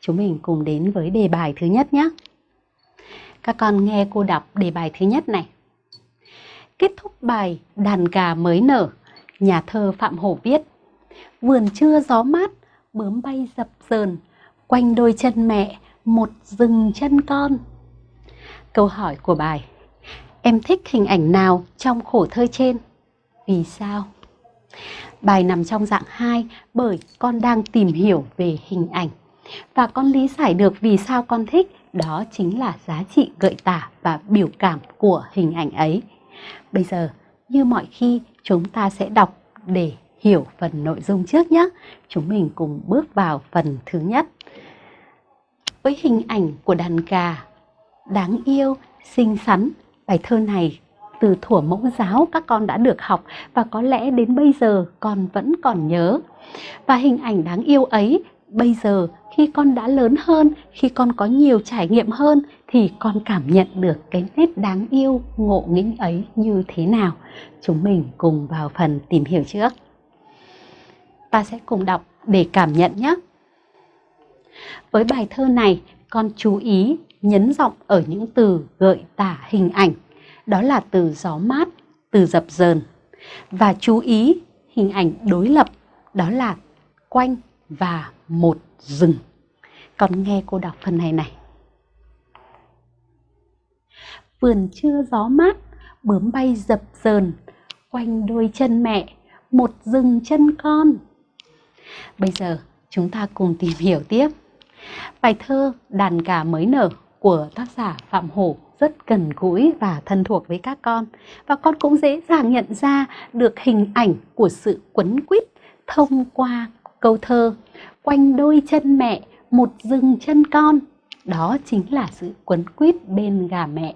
chúng mình cùng đến với đề bài thứ nhất nhé. Các con nghe cô đọc đề bài thứ nhất này. Kết thúc bài Đàn gà mới nở, nhà thơ Phạm Hổ viết Vườn trưa gió mát, bướm bay dập dờn, quanh đôi chân mẹ, một rừng chân con. Câu hỏi của bài Em thích hình ảnh nào trong khổ thơ trên? Vì sao? Bài nằm trong dạng 2 bởi con đang tìm hiểu về hình ảnh và con lý giải được vì sao con thích đó chính là giá trị gợi tả và biểu cảm của hình ảnh ấy. Bây giờ, như mọi khi, chúng ta sẽ đọc để hiểu phần nội dung trước nhé. Chúng mình cùng bước vào phần thứ nhất. Với hình ảnh của đàn gà đáng yêu, xinh xắn, bài thơ này từ thuở mẫu giáo các con đã được học và có lẽ đến bây giờ con vẫn còn nhớ. Và hình ảnh đáng yêu ấy bây giờ khi con đã lớn hơn, khi con có nhiều trải nghiệm hơn thì con cảm nhận được cái nét đáng yêu, ngộ nghĩnh ấy như thế nào. Chúng mình cùng vào phần tìm hiểu trước. Ta sẽ cùng đọc để cảm nhận nhé. Với bài thơ này, con chú ý nhấn giọng ở những từ gợi tả hình ảnh. Đó là từ gió mát, từ dập dờn. Và chú ý hình ảnh đối lập, đó là quanh và một rừng. Con nghe cô đọc phần này này. Vườn trưa gió mát, bướm bay dập dờn, quanh đôi chân mẹ, một rừng chân con. Bây giờ chúng ta cùng tìm hiểu tiếp. Bài thơ Đàn gà mới nở của tác giả Phạm Hổ rất gần gũi và thân thuộc với các con. Và con cũng dễ dàng nhận ra được hình ảnh của sự quấn quýt thông qua câu thơ, Quanh đôi chân mẹ, một rừng chân con. Đó chính là sự quấn quýt bên gà mẹ.